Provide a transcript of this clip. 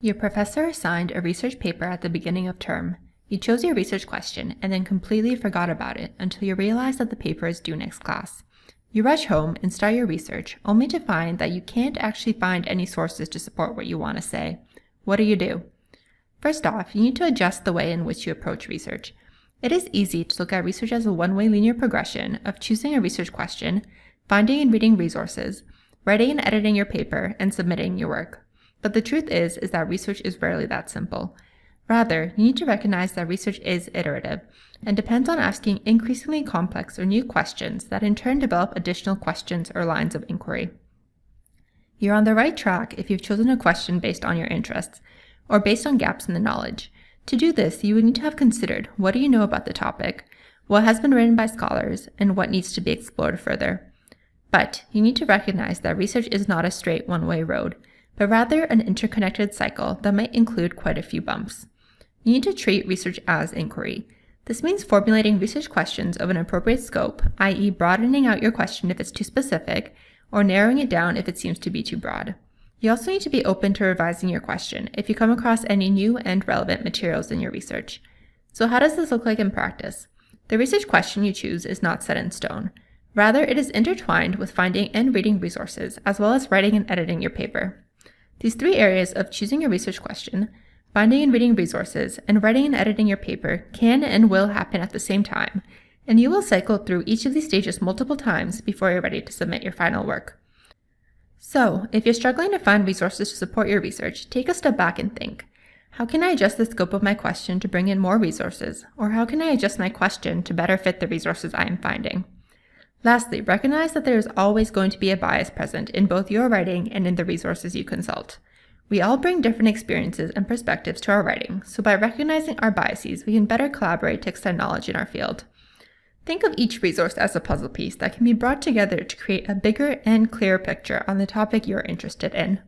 Your professor assigned a research paper at the beginning of term. You chose your research question and then completely forgot about it until you realize that the paper is due next class. You rush home and start your research only to find that you can't actually find any sources to support what you want to say. What do you do? First off, you need to adjust the way in which you approach research. It is easy to look at research as a one-way linear progression of choosing a research question, finding and reading resources, writing and editing your paper, and submitting your work. But the truth is, is that research is rarely that simple. Rather, you need to recognize that research is iterative and depends on asking increasingly complex or new questions that in turn develop additional questions or lines of inquiry. You're on the right track if you've chosen a question based on your interests or based on gaps in the knowledge. To do this, you would need to have considered what do you know about the topic, what has been written by scholars, and what needs to be explored further. But you need to recognize that research is not a straight one-way road, but rather an interconnected cycle that might include quite a few bumps. You need to treat research as inquiry. This means formulating research questions of an appropriate scope, i.e. broadening out your question if it's too specific, or narrowing it down if it seems to be too broad. You also need to be open to revising your question if you come across any new and relevant materials in your research. So how does this look like in practice? The research question you choose is not set in stone. Rather, it is intertwined with finding and reading resources, as well as writing and editing your paper. These three areas of choosing a research question, finding and reading resources, and writing and editing your paper can and will happen at the same time, and you will cycle through each of these stages multiple times before you're ready to submit your final work. So, if you're struggling to find resources to support your research, take a step back and think, how can I adjust the scope of my question to bring in more resources? Or how can I adjust my question to better fit the resources I am finding? Lastly, recognize that there is always going to be a bias present in both your writing and in the resources you consult. We all bring different experiences and perspectives to our writing, so by recognizing our biases, we can better collaborate to extend knowledge in our field. Think of each resource as a puzzle piece that can be brought together to create a bigger and clearer picture on the topic you're interested in.